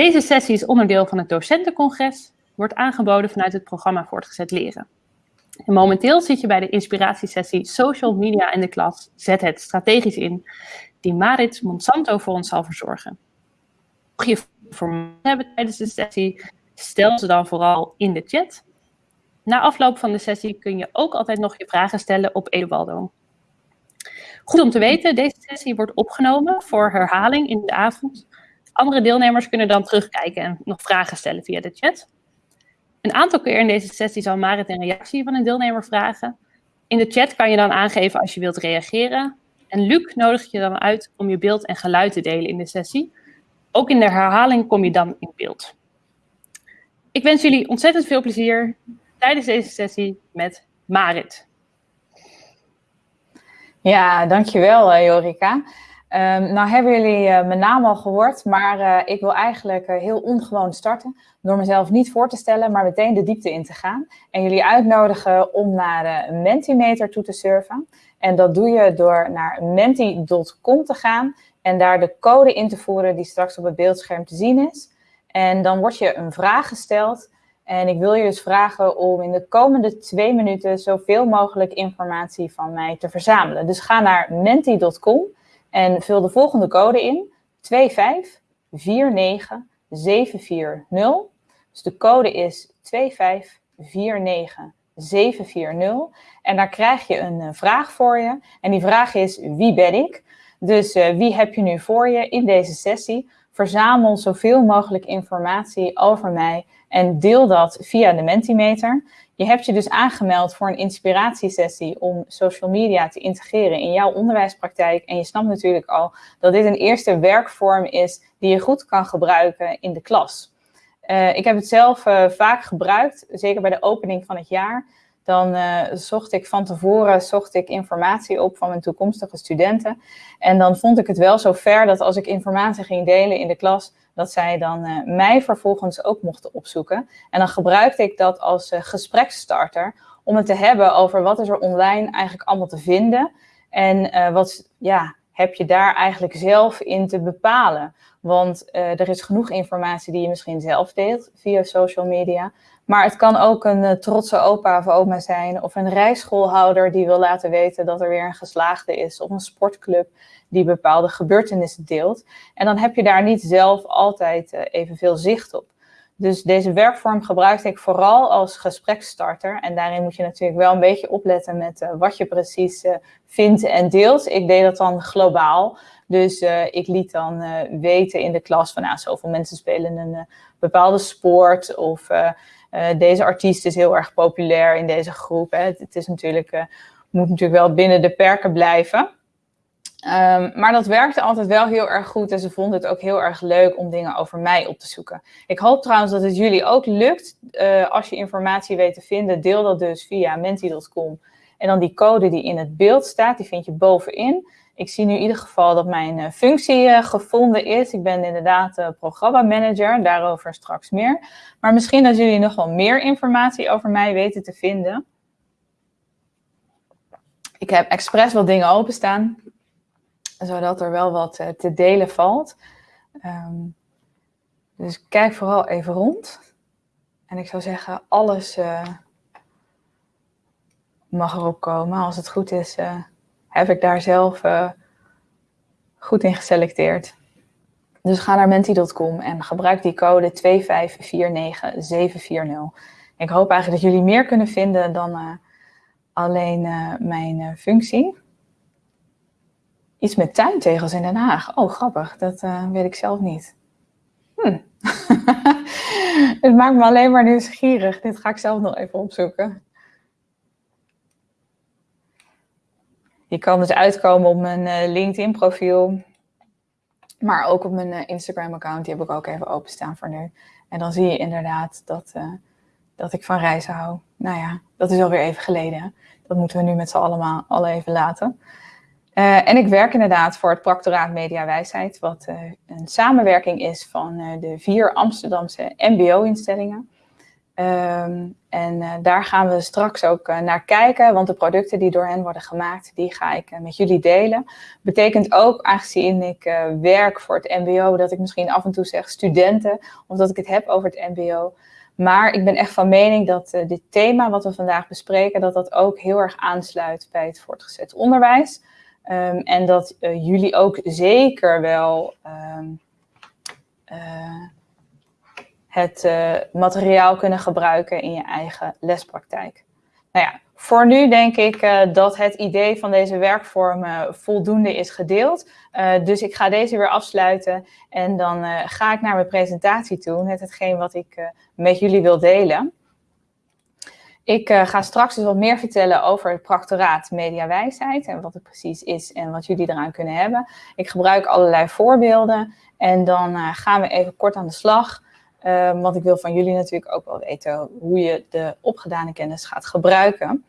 Deze sessie is onderdeel van het docentencongres, wordt aangeboden vanuit het programma Voortgezet Leren. En momenteel zit je bij de inspiratiesessie Social Media in de klas Zet het strategisch in, die Marit Monsanto voor ons zal verzorgen. Mocht je voor hebben tijdens de sessie, stel ze dan vooral in de chat. Na afloop van de sessie kun je ook altijd nog je vragen stellen op Edubaldo. Goed om te weten, deze sessie wordt opgenomen voor herhaling in de avond. Andere deelnemers kunnen dan terugkijken en nog vragen stellen via de chat. Een aantal keer in deze sessie zal Marit een reactie van een deelnemer vragen. In de chat kan je dan aangeven als je wilt reageren. En Luc nodigt je dan uit om je beeld en geluid te delen in de sessie. Ook in de herhaling kom je dan in beeld. Ik wens jullie ontzettend veel plezier tijdens deze sessie met Marit. Ja, dankjewel uh, Jorika. Um, nou hebben jullie uh, mijn naam al gehoord, maar uh, ik wil eigenlijk heel ongewoon starten door mezelf niet voor te stellen, maar meteen de diepte in te gaan. En jullie uitnodigen om naar de Mentimeter toe te surfen. En dat doe je door naar menti.com te gaan en daar de code in te voeren die straks op het beeldscherm te zien is. En dan wordt je een vraag gesteld. En ik wil je dus vragen om in de komende twee minuten zoveel mogelijk informatie van mij te verzamelen. Dus ga naar menti.com en vul de volgende code in. 2549740. Dus de code is 2549740. En daar krijg je een uh, vraag voor je. En die vraag is, wie ben ik? Dus uh, wie heb je nu voor je in deze sessie? Verzamel zoveel mogelijk informatie over mij en deel dat via de Mentimeter. Je hebt je dus aangemeld voor een inspiratiesessie om social media te integreren in jouw onderwijspraktijk. En je snapt natuurlijk al dat dit een eerste werkvorm is die je goed kan gebruiken in de klas. Uh, ik heb het zelf uh, vaak gebruikt, zeker bij de opening van het jaar. Dan uh, zocht ik van tevoren zocht ik informatie op van mijn toekomstige studenten. En dan vond ik het wel zo ver dat als ik informatie ging delen in de klas, dat zij dan uh, mij vervolgens ook mochten opzoeken. En dan gebruikte ik dat als uh, gespreksstarter om het te hebben over wat is er online eigenlijk allemaal te vinden. En wat ja, heb je daar eigenlijk zelf in te bepalen. Want er is genoeg informatie die je misschien zelf deelt via social media. Maar het kan ook een uh, trotse opa of oma zijn of een rijschoolhouder die wil laten weten dat er weer een geslaagde is of een sportclub die bepaalde gebeurtenissen deelt. En dan heb je daar niet zelf altijd uh, evenveel zicht op. Dus deze werkvorm gebruikte ik vooral als gespreksstarter. En daarin moet je natuurlijk wel een beetje opletten met uh, wat je precies vindt en deelt. Ik deed dat dan globaal. Dus ik liet dan weten in de klas van nou, zoveel mensen spelen een bepaalde sport of deze artiest is heel erg populair in deze groep. Hè. Het, is natuurlijk, uh, moet natuurlijk wel binnen de perken blijven. Um, maar dat werkte altijd wel heel erg goed en ze vonden het ook heel erg leuk om dingen over mij op te zoeken. Ik hoop trouwens dat het jullie ook lukt. Uh, als je informatie weet te vinden, deel dat dus via menti.com. En dan die code die in het beeld staat, die vind je bovenin. Ik zie nu in ieder geval dat mijn uh, functie uh, gevonden is. Ik ben inderdaad uh, programmamanager, daarover straks meer. Maar misschien dat jullie nog wel meer informatie over mij weten te vinden. Ik heb expres wat dingen openstaan, zodat er wel wat te delen valt. Um, dus kijk vooral even rond. En ik zou zeggen, alles mag erop komen. Als het goed is, heb ik daar zelf uh, goed in geselecteerd. Dus ga naar menti.com en gebruik die code 2549740. Ik hoop eigenlijk dat jullie meer kunnen vinden dan uh, alleen uh, mijn functie. Iets met tuintegels in Den Haag. Oh, grappig. Dat weet ik zelf niet. Hm. Het maakt me alleen maar nieuwsgierig. Dit ga ik zelf nog even opzoeken. Je kan dus uitkomen op mijn uh, LinkedIn profiel. Maar ook op mijn uh, Instagram account. Die heb ik ook even openstaan voor nu. En dan zie je inderdaad dat, uh, dat ik van reizen hou. Nou ja, dat is alweer even geleden. Dat moeten we nu met z'n allemaal al even laten. en ik werk inderdaad voor het Practoraat Media Wijsheid. Wat een samenwerking is van de vier Amsterdamse mbo-instellingen. Ehm, en uh, daar gaan we straks ook uh, naar kijken, want de producten die door hen worden gemaakt, die ga ik uh, met jullie delen. Betekent ook, aangezien ik werk voor het mbo, dat ik misschien af en toe zeg studenten, of dat ik het heb over het mbo. Maar ik ben echt van mening dat dit thema wat we vandaag bespreken, dat dat ook heel erg aansluit bij het voortgezet onderwijs. Um, en dat jullie ook zeker wel um, het uh, materiaal kunnen gebruiken in je eigen lespraktijk. Nou ja, voor nu denk ik uh, dat het idee van deze werkvorm uh, voldoende is gedeeld. dus ik ga deze weer afsluiten en dan ga ik naar mijn presentatie toe, net hetgeen wat ik met jullie wil delen. Ik ga straks dus wat meer vertellen over het practoraat mediawijsheid en wat het precies is en wat jullie eraan kunnen hebben. Ik gebruik allerlei voorbeelden en dan gaan we even kort aan de slag Um, want ik wil van jullie natuurlijk ook wel weten hoe je de opgedane kennis gaat gebruiken.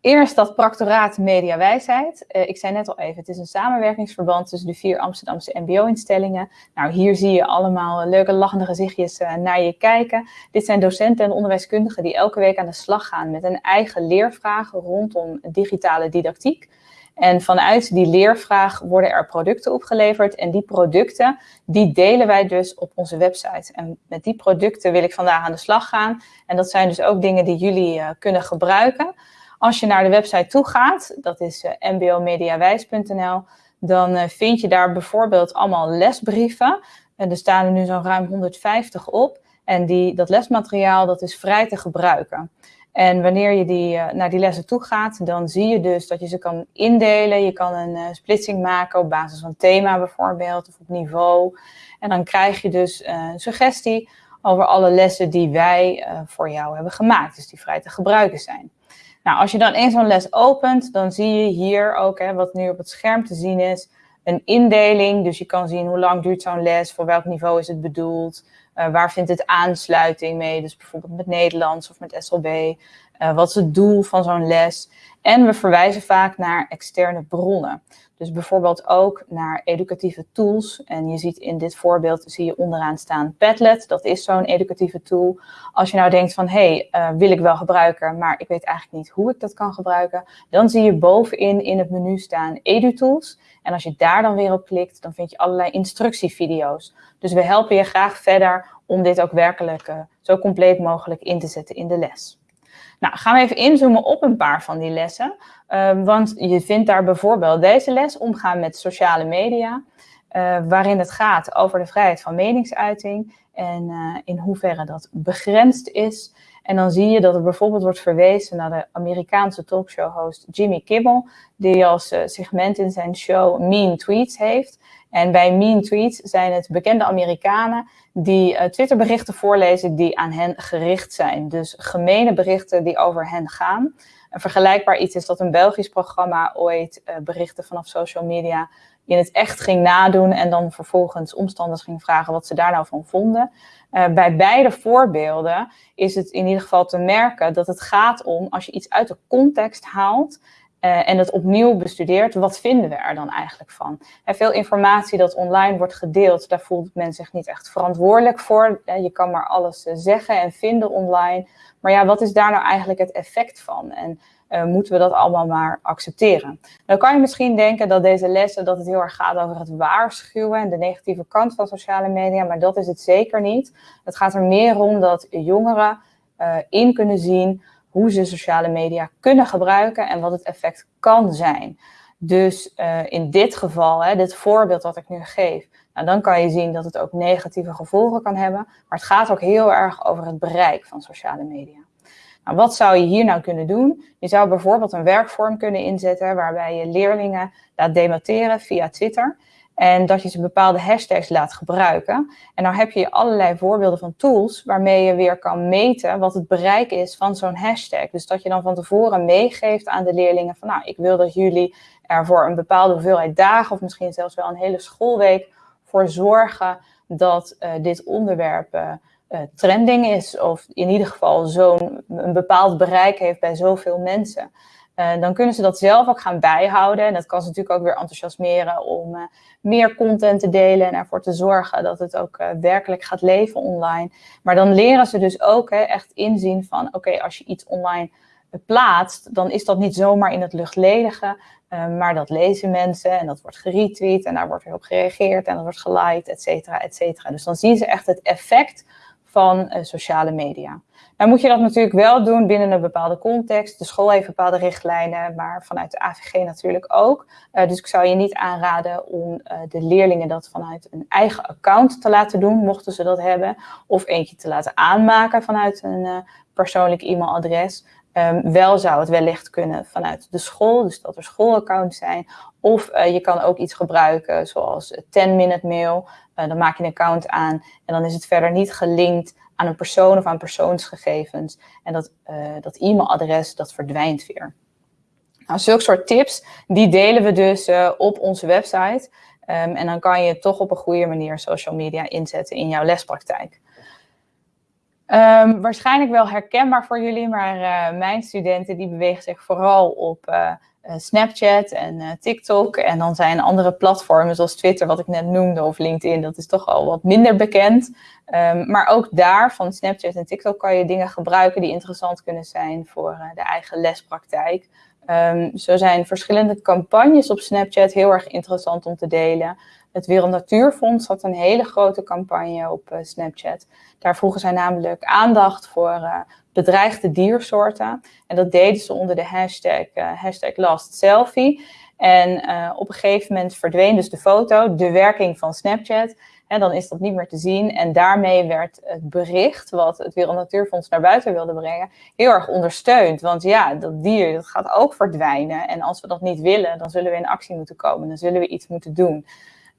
Eerst dat practoraat mediawijsheid. Uh, ik zei net al even, het is een samenwerkingsverband tussen de vier Amsterdamse mbo-instellingen. Nou, hier zie je allemaal leuke lachende gezichtjes uh, naar je kijken. Dit zijn docenten en onderwijskundigen die elke week aan de slag gaan met een eigen leervraag rondom digitale didactiek. En vanuit die leervraag worden er producten opgeleverd. En die producten, die delen wij dus op onze website. En met die producten wil ik vandaag aan de slag gaan. En dat zijn dus ook dingen die jullie uh, kunnen gebruiken. Als je naar de website toe gaat, dat is eh, mbomediawijs.nl, dan uh, vind je daar bijvoorbeeld allemaal lesbrieven. En er staan er nu zo'n ruim 150 op. En die, dat lesmateriaal, dat is vrij te gebruiken. En wanneer je die, uh, naar die lessen toe gaat, dan zie je dus dat je ze kan indelen. Je kan een uh, splitsing maken op basis van thema bijvoorbeeld, of op niveau. En dan krijg je dus uh, een suggestie over alle lessen die wij voor jou hebben gemaakt. Dus die vrij te gebruiken zijn. Nou, als je dan eens zo'n les opent, dan zie je hier ook, hè, wat nu op het scherm te zien is, een indeling. Dus je kan zien hoe lang duurt zo'n les, voor welk niveau is het bedoeld, waar vindt het aansluiting mee, dus bijvoorbeeld met Nederlands of met SLB. Eh, wat is het doel van zo'n les? En we verwijzen vaak naar externe bronnen. Dus bijvoorbeeld ook naar educatieve tools. En je ziet in dit voorbeeld, zie je onderaan staan Padlet. Dat is zo'n educatieve tool. Als je nou denkt van, hé, hey, uh, wil ik wel gebruiken, maar ik weet eigenlijk niet hoe ik dat kan gebruiken. Dan zie je bovenin in het menu staan EduTools. En als je daar dan weer op klikt, dan vind je allerlei instructievideo's. Dus we helpen je graag verder om dit ook werkelijk uh, zo compleet mogelijk in te zetten in de les. Nou, gaan we even inzoomen op een paar van die lessen. Um, want je vindt daar bijvoorbeeld deze les, omgaan met sociale media. Uh, waarin het gaat over de vrijheid van meningsuiting en uh, in hoeverre dat begrensd is. En dan zie je dat er bijvoorbeeld wordt verwezen naar de Amerikaanse talkshow-host Jimmy Kimmel, die als uh, segment in zijn show Mean Tweets heeft. En bij Mean Tweets zijn het bekende Amerikanen die uh, Twitterberichten voorlezen die aan hen gericht zijn. Dus gemene berichten die over hen gaan. Een vergelijkbaar iets is dat een Belgisch programma ooit berichten vanaf social media in het echt ging nadoen en dan vervolgens omstanders ging vragen wat ze daar nou van vonden. Uh, bij beide voorbeelden is het in ieder geval te merken dat het gaat om als je iets uit de context haalt uh, en het opnieuw bestudeert, wat vinden we er dan eigenlijk van? En veel informatie dat online wordt gedeeld, daar voelt men zich niet echt verantwoordelijk voor. Uh, je kan maar alles zeggen en vinden online. Maar ja, wat is daar nou eigenlijk het effect van? En uh, moeten we dat allemaal maar accepteren. Dan kan je misschien denken dat deze lessen dat het heel erg gaat over het waarschuwen en de negatieve kant van sociale media, maar dat is het zeker niet. Het gaat er meer om dat jongeren uh, in kunnen zien hoe ze sociale media kunnen gebruiken en wat het effect kan zijn. Dus uh, in dit geval, hè, dit voorbeeld wat ik nu geef, nou, dan kan je zien dat het ook negatieve gevolgen kan hebben. Maar het gaat ook heel erg over het bereik van sociale media. Nou, wat zou je hier nou kunnen doen? Je zou bijvoorbeeld een werkvorm kunnen inzetten waarbij je leerlingen laat debatteren via Twitter. En dat je ze bepaalde hashtags laat gebruiken. En nou heb je allerlei voorbeelden van tools waarmee je weer kan meten wat het bereik is van zo'n hashtag. Dus dat je dan van tevoren meegeeft aan de leerlingen van nou, ik wil dat jullie er voor een bepaalde hoeveelheid dagen of misschien zelfs wel een hele schoolweek voor zorgen dat uh, dit onderwerp uh, trending is. Of in ieder geval zo'n een bepaald bereik heeft bij zoveel mensen. dan kunnen ze dat zelf ook gaan bijhouden. En dat kan ze natuurlijk ook weer enthousiasmeren om meer content te delen en ervoor te zorgen dat het ook werkelijk gaat leven online. Maar dan leren ze dus ook hè, echt inzien van oké, als je iets online plaatst, dan is dat niet zomaar in het luchtledige, maar dat lezen mensen en dat wordt geretweet en daar wordt weer op gereageerd en dat wordt geliked, et cetera, et cetera. Dus dan zien ze echt het effect van uh, sociale media. Nou moet je dat natuurlijk wel doen binnen een bepaalde context. De school heeft bepaalde richtlijnen, maar vanuit de AVG natuurlijk ook. Uh, dus ik zou je niet aanraden om uh, de leerlingen dat vanuit een eigen account te laten doen, mochten ze dat hebben. Of eentje te laten aanmaken vanuit een persoonlijk e-mailadres. Um, wel zou het wellicht kunnen vanuit de school, dus dat er schoolaccounts zijn. Of uh, je kan ook iets gebruiken zoals 10-minute mail. Uh, dan maak je een account aan en dan is het verder niet gelinkt aan een persoon of aan persoonsgegevens. En dat, uh, dat e-mailadres, dat verdwijnt weer. Nou, zulke soort tips, die delen we dus op onze website. Um, en dan kan je toch op een goede manier social media inzetten in jouw lespraktijk. Um, waarschijnlijk wel herkenbaar voor jullie, maar uh, mijn studenten die bewegen zich vooral op uh, Snapchat en TikTok. En dan zijn andere platformen zoals Twitter, wat ik net noemde, of LinkedIn, dat is toch al wat minder bekend. Um, maar ook daar, van Snapchat en TikTok, kan je dingen gebruiken die interessant kunnen zijn voor de eigen lespraktijk. Um, zo zijn verschillende campagnes op Snapchat heel erg interessant om te delen. Het Wereld Natuurfonds had een hele grote campagne op uh, Snapchat. Daar vroegen zij namelijk aandacht voor uh, bedreigde diersoorten. En dat deden ze onder de hashtag, uh, hashtag LastSelfie. En op een gegeven moment verdween dus de foto, de werking van Snapchat. En dan is dat niet meer te zien. En daarmee werd het bericht wat het Wereld Natuurfonds naar buiten wilde brengen, heel erg ondersteund. Want ja, dat dier dat gaat ook verdwijnen. En als we dat niet willen, dan zullen we in actie moeten komen. Dan zullen we iets moeten doen.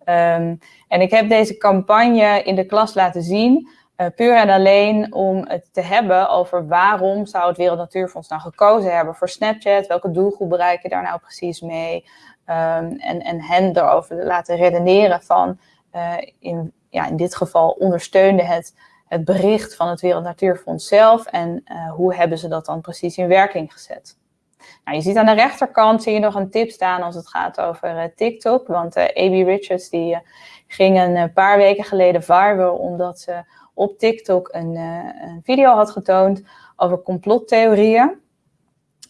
Um, en ik heb deze campagne in de klas laten zien, uh, puur en alleen om het te hebben over waarom zou het Wereld Natuurfonds nou gekozen hebben voor Snapchat, welke doelgroep bereik je daar nou precies mee, um, en, en hen erover laten redeneren van, uh, in, ja, in dit geval ondersteunde het, het bericht van het Wereld Natuurfonds zelf en uh, hoe hebben ze dat dan precies in werking gezet. Nou, je ziet aan de rechterkant zie je nog een tip staan als het gaat over uh, TikTok. Want uh, A.B. Richards die, uh, ging een paar weken geleden viral omdat ze op TikTok een, een, video had getoond over complottheorieën.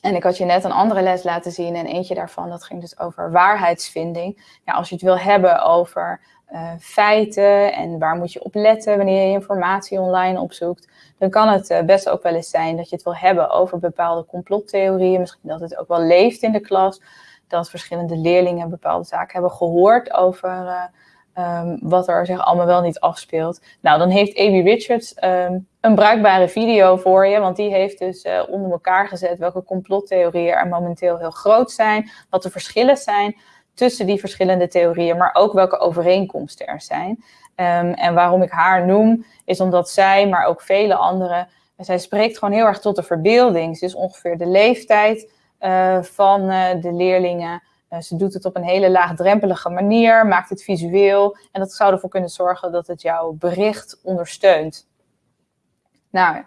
En ik had je net een andere les laten zien en eentje daarvan, dat ging dus over waarheidsvinding. Ja, als je het wil hebben over feiten en waar moet je op letten wanneer je informatie online opzoekt, dan kan het uh, best ook wel eens zijn dat je het wil hebben over bepaalde complottheorieën. Misschien dat het ook wel leeft in de klas. Dat verschillende leerlingen bepaalde zaken hebben gehoord over uh, um, wat er zich allemaal wel niet afspeelt. Nou, dan heeft A.B. Richards um, een bruikbare video voor je. Want die heeft dus onder elkaar gezet welke complottheorieën er momenteel heel groot zijn. Wat de verschillen zijn tussen die verschillende theorieën. Maar ook welke overeenkomsten er zijn. Um, en waarom ik haar noem, is omdat zij, maar ook vele anderen, zij spreekt gewoon heel erg tot de verbeelding. Ze is ongeveer de leeftijd uh, van uh, de leerlingen. Uh, ze doet het op een hele laagdrempelige manier, maakt het visueel. En dat zou ervoor kunnen zorgen dat het jouw bericht ondersteunt. Nou,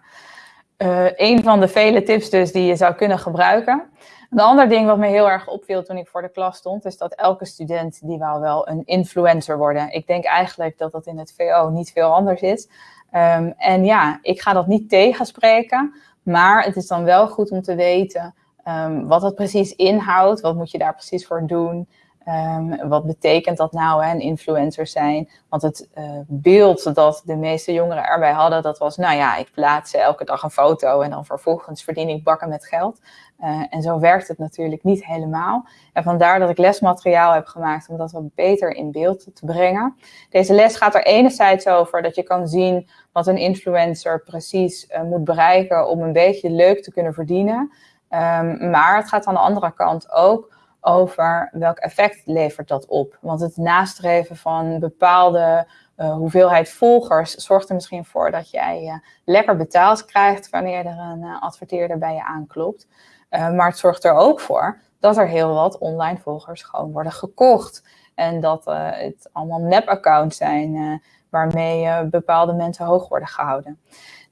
een van de vele tips dus die je zou kunnen gebruiken. Een ander ding wat me heel erg opviel toen ik voor de klas stond, is dat elke student die wou wel een influencer worden. Ik denk eigenlijk dat dat in het VO niet veel anders is. Um, en ja, ik ga dat niet tegenspreken, maar het is dan wel goed om te weten um, wat dat precies inhoudt. Wat moet je daar precies voor doen? Um, wat betekent dat nou, hè, een influencer zijn? Want het uh, beeld dat de meeste jongeren erbij hadden, dat was, nou ja, ik plaats elke dag een foto en dan vervolgens verdien ik bakken met geld. Uh, en zo werkt het natuurlijk niet helemaal. En vandaar dat ik lesmateriaal heb gemaakt om dat wat beter in beeld te brengen. Deze les gaat er enerzijds over dat je kan zien wat een influencer precies uh, moet bereiken om een beetje leuk te kunnen verdienen. Um, maar het gaat aan de andere kant ook over welk effect levert dat op. Want het nastreven van bepaalde uh, hoeveelheid volgers zorgt er misschien voor dat jij uh, lekker betaald krijgt wanneer er een uh, adverteerder bij je aanklopt. maar het zorgt er ook voor dat er heel wat online volgers gewoon worden gekocht. En dat het allemaal nep-accounts zijn waarmee bepaalde mensen hoog worden gehouden.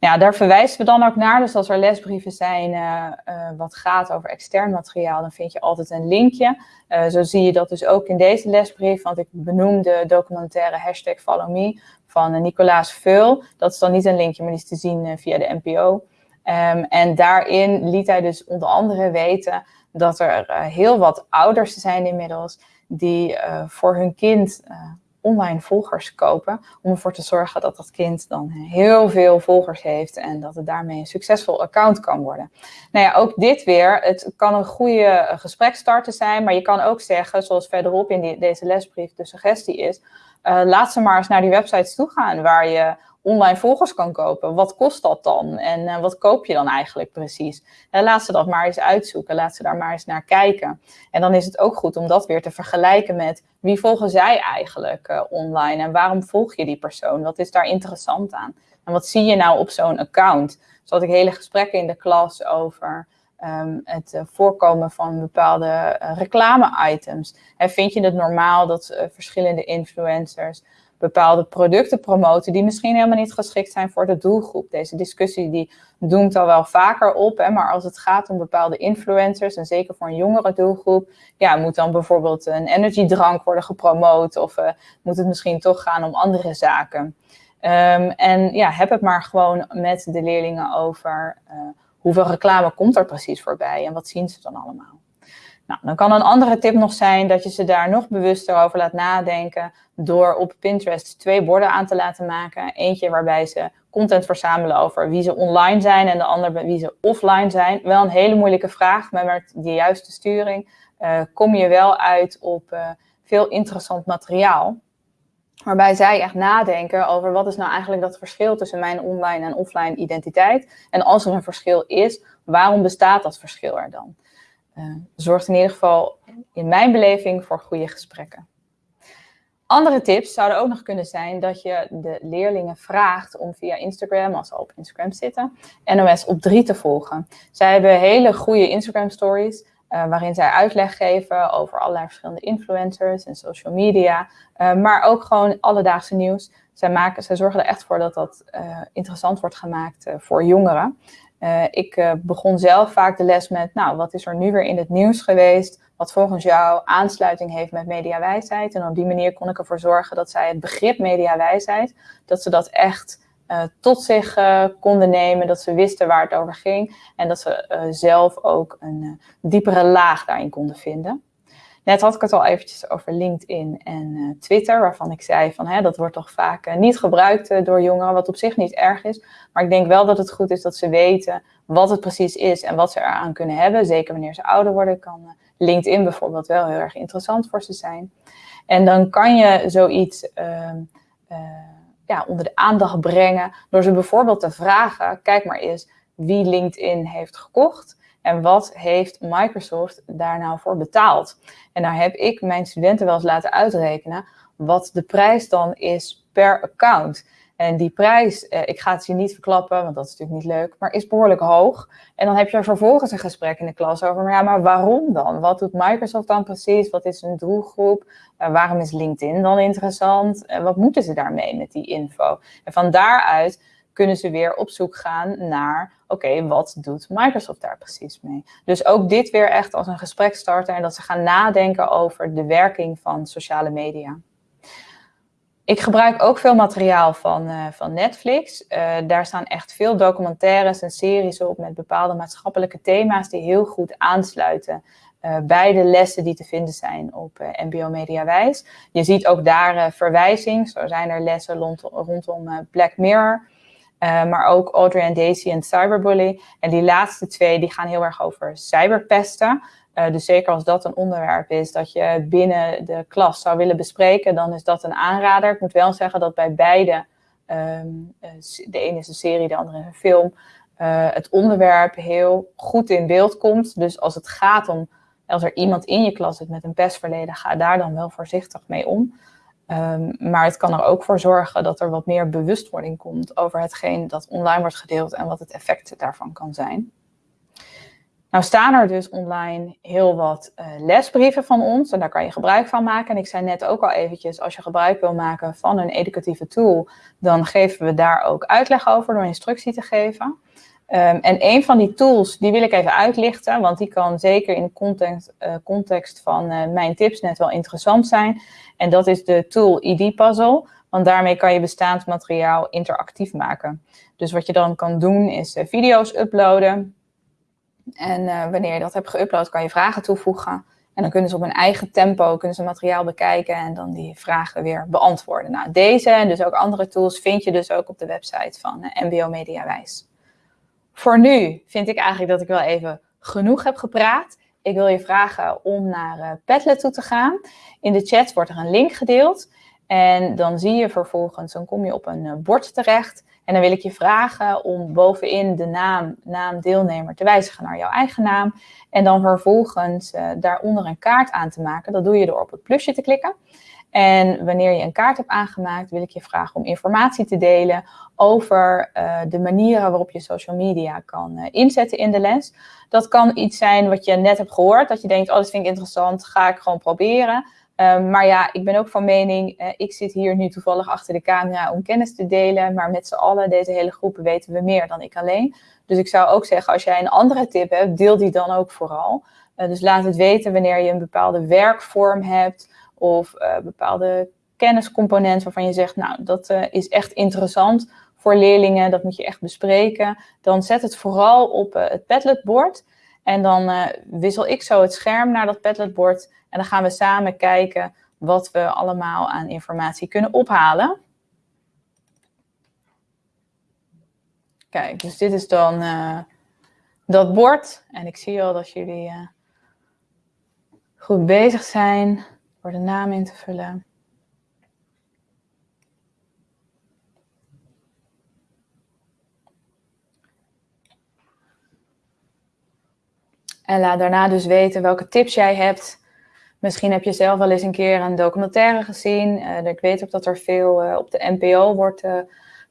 Ja, daar verwijzen we dan ook naar. Dus als er lesbrieven zijn uh, wat gaat over extern materiaal, dan vind je altijd een linkje. Uh, zo zie je dat dus ook in deze lesbrief, want ik benoem de documentaire hashtag Follow Me van Nicolaas Veul. Dat is dan niet een linkje, maar die is te zien via de NPO. Ehm, en daarin liet hij dus onder andere weten dat er heel wat ouders zijn inmiddels die voor hun kind online volgers kopen. Om ervoor te zorgen dat dat kind dan heel veel volgers heeft en dat het daarmee een succesvol account kan worden. Nou ja, ook dit weer. Het kan een goede gesprekstarter zijn, maar je kan ook zeggen, zoals verderop in die, deze lesbrief de suggestie is, uh, laat ze maar eens naar die websites toe gaan waar je online volgers kan kopen. Wat kost dat dan? En uh, wat koop je dan eigenlijk precies? En laat ze dat maar eens uitzoeken. Laat ze daar maar eens naar kijken. En dan is het ook goed om dat weer te vergelijken met wie volgen zij eigenlijk uh, online? En waarom volg je die persoon? Wat is daar interessant aan? En wat zie je nou op zo'n account? Zo had ik hele gesprekken in de klas over um, het voorkomen van bepaalde reclame-items. Vind je het normaal dat verschillende influencers bepaalde producten promoten die misschien helemaal niet geschikt zijn voor de doelgroep. Deze discussie die doemt al wel vaker op, maar als het gaat om bepaalde influencers en zeker voor een jongere doelgroep, ja, moet dan bijvoorbeeld een energiedrank worden gepromoot of uh, moet het misschien toch gaan om andere zaken. Um, en ja, heb het maar gewoon met de leerlingen over uh, hoeveel reclame komt er precies voorbij en wat zien ze dan allemaal. Nou, dan kan een andere tip nog zijn dat je ze daar nog bewuster over laat nadenken door op Pinterest twee borden aan te laten maken. Eentje waarbij ze content verzamelen over wie ze online zijn en de andere wie ze offline zijn. Wel een hele moeilijke vraag, maar met de juiste sturing uh, kom je wel uit op uh, veel interessant materiaal. Waarbij zij echt nadenken over wat is nou eigenlijk dat verschil tussen mijn online en offline identiteit. En als er een verschil is, waarom bestaat dat verschil er dan? Uh, zorgt in ieder geval in mijn beleving voor goede gesprekken. Andere tips zouden ook nog kunnen zijn dat je de leerlingen vraagt om via Instagram, als ze op Instagram zitten, NOS op 3 te volgen. Zij hebben hele goede Instagram stories uh, waarin zij uitleg geven over allerlei verschillende influencers en social media, uh, maar ook gewoon alledaagse nieuws. Zij, maken, zij zorgen er echt voor dat dat interessant wordt gemaakt voor jongeren. Uh, ik uh, begon zelf vaak de les met, nou, wat is er nu weer in het nieuws geweest, wat volgens jou aansluiting heeft met mediawijsheid. En op die manier kon ik ervoor zorgen dat zij het begrip mediawijsheid, dat ze dat echt uh, tot zich konden nemen, dat ze wisten waar het over ging en dat ze zelf ook een diepere laag daarin konden vinden. Net had ik het al eventjes over LinkedIn en uh, Twitter, waarvan ik zei van hè, dat wordt toch vaak uh, niet gebruikt uh, door jongeren, wat op zich niet erg is. Maar ik denk wel dat het goed is dat ze weten wat het precies is en wat ze eraan kunnen hebben. Zeker wanneer ze ouder worden, kan LinkedIn bijvoorbeeld wel heel erg interessant voor ze zijn. En dan kan je zoiets ehm, ja, onder de aandacht brengen door ze bijvoorbeeld te vragen, kijk maar eens wie LinkedIn heeft gekocht. En wat heeft Microsoft daar nou voor betaald? En daar heb ik mijn studenten wel eens laten uitrekenen wat de prijs dan is per account. En die prijs, eh, ik ga het je niet verklappen, want dat is natuurlijk niet leuk, maar is behoorlijk hoog. En dan heb je vervolgens een gesprek in de klas over, maar ja, maar waarom dan? Wat doet Microsoft dan precies? Wat is een doelgroep? Waarom is LinkedIn dan interessant? Uh, wat moeten ze daarmee met die info? En van daaruit kunnen ze weer op zoek gaan naar, oké, wat doet Microsoft daar precies mee? Dus ook dit weer echt als een gespreksstarter en dat ze gaan nadenken over de werking van sociale media. Ik gebruik ook veel materiaal van, uh, van Netflix. Uh, daar staan echt veel documentaires en series op met bepaalde maatschappelijke thema's die heel goed aansluiten uh, bij de lessen die te vinden zijn op MBO Mediawijs. Je ziet ook daar verwijzing. Zo zijn er lessen rondom, rondom Black Mirror. Uh, maar ook Audrey en Daisy en Cyberbully. En die laatste twee die gaan heel erg over cyberpesten. Uh, dus zeker als dat een onderwerp is dat je binnen de klas zou willen bespreken, dan is dat een aanrader. Ik moet wel zeggen dat bij beide, um, de ene is een serie, de andere een film, het onderwerp heel goed in beeld komt. Dus als het gaat om, als er iemand in je klas zit met een pestverleden, ga daar dan wel voorzichtig mee om. Um, maar het kan er ook voor zorgen dat er wat meer bewustwording komt over hetgeen dat online wordt gedeeld en wat het effect daarvan kan zijn. Nou staan er dus online heel wat uh, lesbrieven van ons en daar kan je gebruik van maken. En ik zei net ook al eventjes, als je gebruik wil maken van een educatieve tool, dan geven we daar ook uitleg over door instructie te geven. Um, en een van die tools, die wil ik even uitlichten, want die kan zeker in de context, uh, context van uh, mijn tips net wel interessant zijn. En dat is de tool ID Puzzle, want daarmee kan je bestaand materiaal interactief maken. Dus wat je dan kan doen is uh, video's uploaden. En wanneer je dat hebt geüpload, kan je vragen toevoegen. En dan kunnen ze op hun eigen tempo kunnen ze materiaal bekijken en dan die vragen weer beantwoorden. Nou, deze en dus ook andere tools vind je dus ook op de website van MBO Mediawijs. Voor nu vind ik eigenlijk dat ik wel even genoeg heb gepraat. Ik wil je vragen om naar uh, Padlet toe te gaan. In de chat wordt er een link gedeeld. En dan zie je vervolgens, dan kom je op een uh, bord terecht. En dan wil ik je vragen om bovenin de naam, naam deelnemer te wijzigen naar jouw eigen naam. En dan vervolgens uh, daaronder een kaart aan te maken. Dat doe je door op het plusje te klikken. En wanneer je een kaart hebt aangemaakt, wil ik je vragen om informatie te delen over uh, de manieren waarop je social media kan uh, inzetten in de les. Dat kan iets zijn wat je net hebt gehoord, dat je denkt, oh, dat vind ik interessant, ga ik gewoon proberen. Uh, maar ja, ik ben ook van mening, eh, ik zit hier nu toevallig achter de camera om kennis te delen, maar met z'n allen, deze hele groepen, weten we meer dan ik alleen. Dus ik zou ook zeggen, als jij een andere tip hebt, deel die dan ook vooral. dus laat het weten wanneer je een bepaalde werkvorm hebt of bepaalde kenniscomponent waarvan je zegt, nou, dat is echt interessant voor leerlingen, dat moet je echt bespreken. Dan zet het vooral op uh, het Padlet-bord. En dan wissel ik zo het scherm naar dat Padlet-bord. En dan gaan we samen kijken wat we allemaal aan informatie kunnen ophalen. Kijk, dus dit is dan dat bord. En ik zie al dat jullie goed bezig zijn voor de naam in te vullen. En laat daarna dus weten welke tips jij hebt. Misschien heb je zelf wel eens een keer een documentaire gezien. Uh, ik weet ook dat er veel uh, op de NPO wordt uh,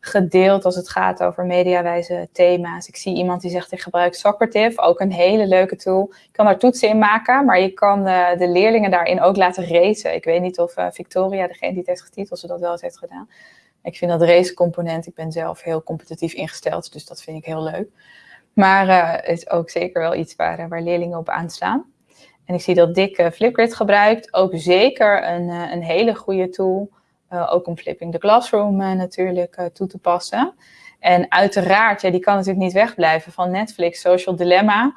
gedeeld als het gaat over mediawijze thema's. Ik zie iemand die zegt ik gebruik Socrative, ook een hele leuke tool. Je kan daar toetsen in maken, maar je kan de leerlingen daarin ook laten racen. Ik weet niet of Victoria, degene die het heeft getiteld, ze dat wel eens heeft gedaan. Ik vind dat race component, ik ben zelf heel competitief ingesteld, dus dat vind ik heel leuk. Maar uh, is ook zeker wel iets waar, eh, leerlingen op aanslaan. En ik zie dat Dick Flipgrid gebruikt. Ook zeker een, een hele goede tool. Ook om Flipping the Classroom natuurlijk toe te passen. En uiteraard, ja, die kan natuurlijk niet wegblijven van Netflix. Social Dilemma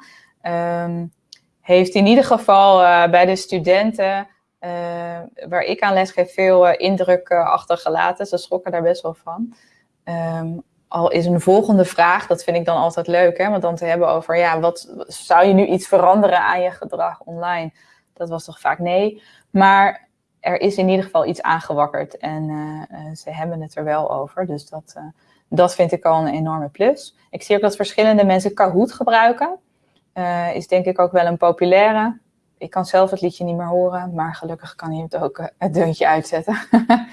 um, heeft in ieder geval bij de studenten waar ik aan les geef veel indruk achtergelaten. Ze schrokken daar best wel van. Um, al is een volgende vraag, dat vind ik dan altijd leuk, hè, want dan te hebben over, ja, wat zou je nu iets veranderen aan je gedrag online? Dat was toch vaak nee. Maar er is in ieder geval iets aangewakkerd en uh, ze hebben het er wel over. Dus dat, uh, dat vind ik al een enorme plus. Ik zie ook dat verschillende mensen Kahoot gebruiken. Is denk ik ook wel een populaire. Ik kan zelf het liedje niet meer horen, maar gelukkig kan je het ook het deuntje uitzetten.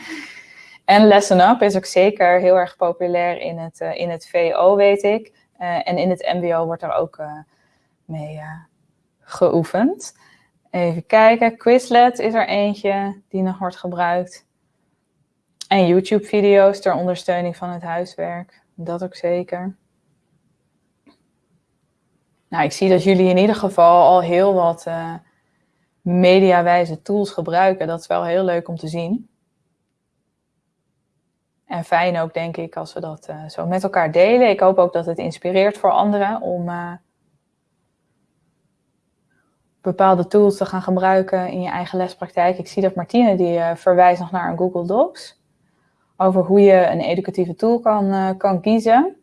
En Lesson Up is ook zeker heel erg populair in het, in het VO, weet ik. En in het MBO wordt er ook mee geoefend. Even kijken, Quizlet is er eentje die nog wordt gebruikt. En YouTube-video's ter ondersteuning van het huiswerk. Dat ook zeker. Nou, ik zie dat jullie in ieder geval al heel wat mediawijze tools gebruiken. Dat is wel heel leuk om te zien. En fijn ook, denk ik, als we dat uh, zo met elkaar delen. Ik hoop ook dat het inspireert voor anderen om uh, bepaalde tools te gaan gebruiken in je eigen lespraktijk. Ik zie dat Martine die uh, verwijst nog naar een Google Docs. Over hoe je een educatieve tool kan, kan kiezen.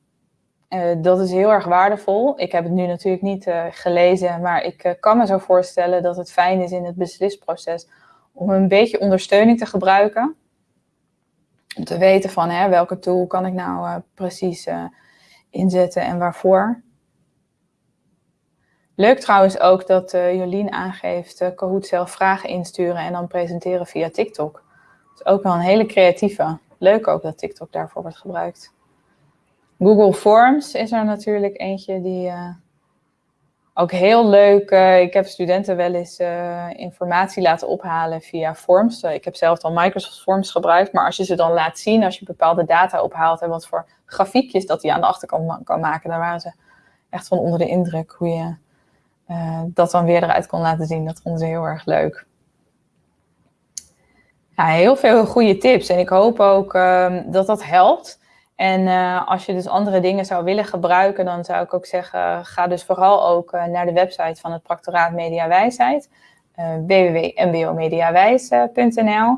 dat is heel erg waardevol. Ik heb het nu natuurlijk niet gelezen, maar ik kan me zo voorstellen dat het fijn is in het beslisproces om een beetje ondersteuning te gebruiken om te weten van hè, welke tool kan ik nou precies inzetten en waarvoor. Leuk trouwens ook dat uh, Jolien aangeeft uh, Kahoot zelf vragen insturen en dan presenteren via TikTok. Dat is ook wel een hele creatieve. Leuk ook dat TikTok daarvoor wordt gebruikt. Google Forms is er natuurlijk eentje die ook heel leuk. Ik heb studenten wel eens informatie laten ophalen via Forms. Ik heb zelf al Microsoft Forms gebruikt. Maar als je ze dan laat zien, als je bepaalde data ophaalt en wat voor grafiekjes dat hij aan de achterkant kan maken, dan waren ze echt van onder de indruk hoe je dat dan weer eruit kon laten zien. Dat vonden ze heel erg leuk. Ja, heel veel goede tips. En ik hoop ook ehm, dat dat helpt. En uh, als je dus andere dingen zou willen gebruiken, dan zou ik ook zeggen, ga dus vooral ook uh, naar de website van het Practoraat Mediawijsheid, uh, www.mbomediawijs.nl.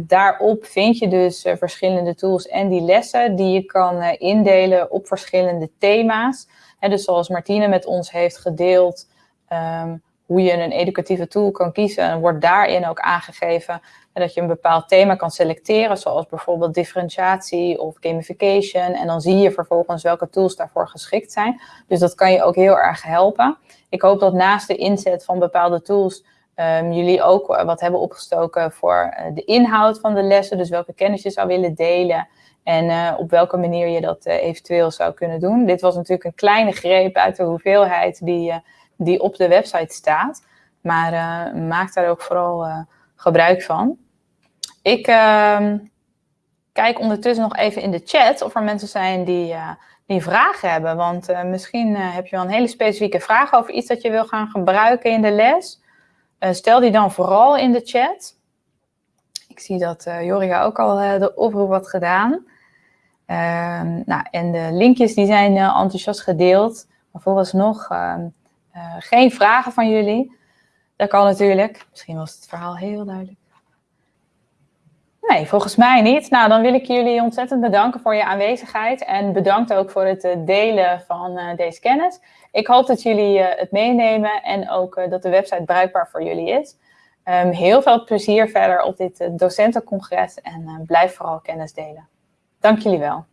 daarop vind je dus verschillende tools en die lessen die je kan indelen op verschillende thema's. He, dus zoals Martine met ons heeft gedeeld, um, hoe je een educatieve tool kan kiezen, wordt daarin ook aangegeven dat je een bepaald thema kan selecteren, zoals bijvoorbeeld differentiatie of gamification. En dan zie je vervolgens welke tools daarvoor geschikt zijn. Dus dat kan je ook heel erg helpen. Ik hoop dat naast de inzet van bepaalde tools um, jullie ook wat hebben opgestoken voor uh, de inhoud van de lessen. Dus welke kennis je zou willen delen. En uh, op welke manier je dat uh, eventueel zou kunnen doen. Dit was natuurlijk een kleine greep uit de hoeveelheid die, die op de website staat. Maar maak daar ook vooral gebruik van. Ik uh, kijk ondertussen nog even in de chat of er mensen zijn die, uh, die vragen hebben. Want misschien heb je wel een hele specifieke vraag over iets dat je wil gaan gebruiken in de les. stel die dan vooral in de chat. Ik zie dat Jorika ook al de oproep had gedaan. Ehm, nou, en de linkjes die zijn enthousiast gedeeld. Maar vooralsnog ehm, geen vragen van jullie. Dat kan natuurlijk. Misschien was het verhaal heel duidelijk. Nee, volgens mij niet. Nou, dan wil ik jullie ontzettend bedanken voor je aanwezigheid. En bedankt ook voor het eh, delen van uh, deze kennis. Ik hoop dat jullie het meenemen en ook dat de website bruikbaar voor jullie is. Um, heel veel plezier verder op dit docentencongres en blijf vooral kennis delen. Dank jullie wel.